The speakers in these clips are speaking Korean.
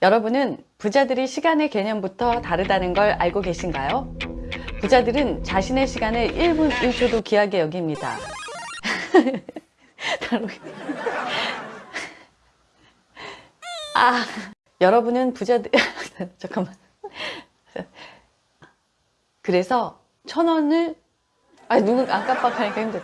여러분은 부자들이 시간의 개념부터 다르다는 걸 알고 계신가요? 부자들은 자신의 시간을 1분 1초도 귀하게 여깁니다. 아, 여러분은 부자들, 잠깐만. 그래서 천 원을, 아, 누구, 안 깜빡하니까 힘들어.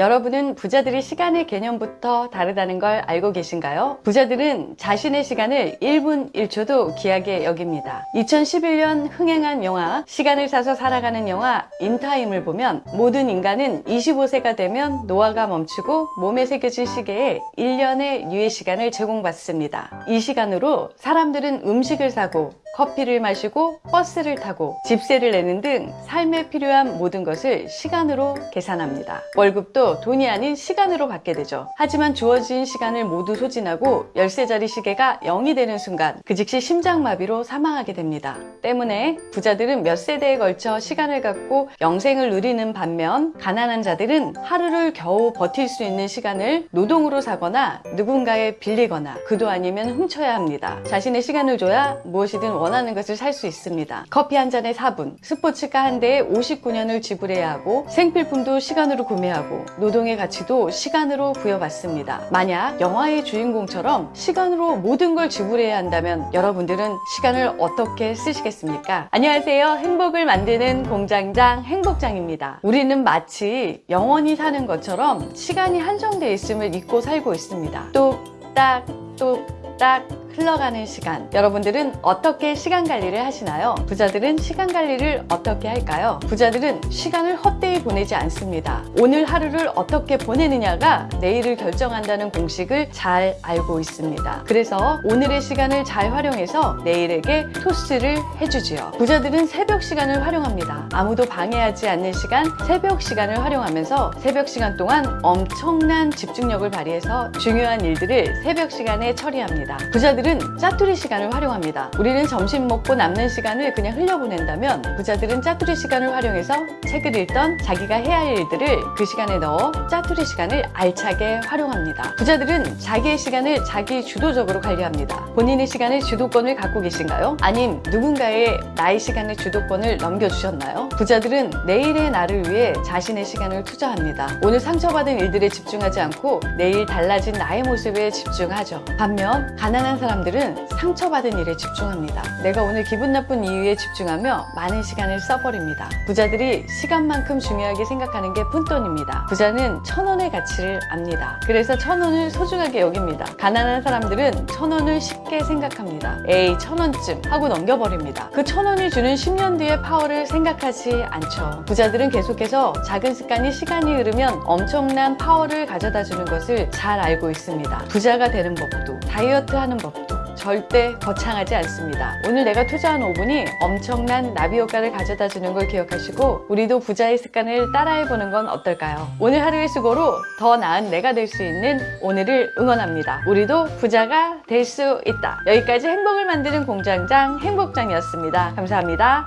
여러분은 부자들이 시간의 개념부터 다르다는 걸 알고 계신가요? 부자들은 자신의 시간을 1분 1초도 귀하게 여깁니다. 2011년 흥행한 영화 시간을 사서 살아가는 영화 인타임을 보면 모든 인간은 25세가 되면 노화가 멈추고 몸에 새겨질 시계에 1년의 유예 시간을 제공받습니다. 이 시간으로 사람들은 음식을 사고 커피를 마시고 버스를 타고 집세를 내는 등 삶에 필요한 모든 것을 시간으로 계산합니다. 월급도 돈이 아닌 시간으로 받게 되죠. 하지만 주어진 시간을 모두 소진하고 열쇠자리 시계가 0이 되는 순간 그 즉시 심장마비로 사망하게 됩니다. 때문에 부자들은 몇 세대에 걸쳐 시간을 갖고 영생을 누리는 반면 가난한 자들은 하루를 겨우 버틸 수 있는 시간을 노동으로 사거나 누군가에 빌리거나 그도 아니면 훔쳐야 합니다. 자신의 시간을 줘야 무엇이든 원하는 것을 살 수 있습니다. 커피 한 잔에 4분, 스포츠카 한 대에 59년을 지불해야 하고 생필품도 시간으로 구매하고 노동의 가치도 시간으로 부여받습니다. 만약 영화의 주인공처럼 시간으로 모든 걸 지불해야 한다면 여러분들은 시간을 어떻게 쓰시겠습니까? 안녕하세요. 행복을 만드는 공장장 행복장입니다. 우리는 마치 영원히 사는 것처럼 시간이 한정되어 있음을 잊고 살고 있습니다. 뚝딱 뚝딱 흘러가는 시간 여러분들은 어떻게 시간 관리를 하시나요? 부자들은 시간 관리를 어떻게 할까요? 부자들은 시간을 헛되이 보내지 않습니다. 오늘 하루를 어떻게 보내느냐가 내일을 결정한다는 공식을 잘 알고 있습니다. 그래서 오늘의 시간을 잘 활용해서 내일에게 토스를 해주지요. 부자들은 새벽 시간을 활용합니다. 아무도 방해하지 않는 시간, 새벽 시간을 활용하면서 새벽 시간 동안 엄청난 집중력을 발휘해서 중요한 일들을 새벽 시간에 처리합니다. 부자들 은 짜투리 시간을 활용합니다. 우리는 점심 먹고 남는 시간을 그냥 흘려보낸다면 부자들은 짜투리 시간을 활용해서 책을 읽던 자기가 해야 할 일들을 그 시간에 넣어 짜투리 시간을 알차게 활용합니다. 부자들은 자기의 시간을 자기 주도적으로 관리합니다. 본인의 시간의 주도권을 갖고 계신가요? 아님 누군가의 나의 시간의 주도권을 넘겨주셨나요? 부자들은 내일의 나를 위해 자신의 시간을 투자합니다. 오늘 상처받은 일들에 집중하지 않고 내일 달라진 나의 모습에 집중하죠. 반면 가난한 사람들은 상처받은 일에 집중합니다. 내가 오늘 기분 나쁜 이유에 집중하며 많은 시간을 써버립니다. 부자들이 시간만큼 중요하게 생각하는 게 푼돈입니다. 부자는 천 원의 가치를 압니다. 그래서 천 원을 소중하게 여깁니다. 가난한 사람들은 천 원을 쉽게 생각합니다. 에이 천 원쯤 하고 넘겨버립니다. 그 천 원이 주는 10년 뒤의 파워를 생각하지 않죠. 부자들은 계속해서 작은 습관이 시간이 흐르면 엄청난 파워를 가져다 주는 것을 잘 알고 있습니다. 부자가 되는 법도 다이어트 하는 법도 절대 거창하지 않습니다. 오늘 내가 투자한 5분이 엄청난 나비 효과를 가져다 주는 걸 기억하시고 우리도 부자의 습관을 따라해보는 건 어떨까요? 오늘 하루의 수고로 더 나은 내가 될 수 있는 오늘을 응원합니다. 우리도 부자가 될 수 있다. 여기까지 행복을 만드는 공장장 행복장이었습니다. 감사합니다.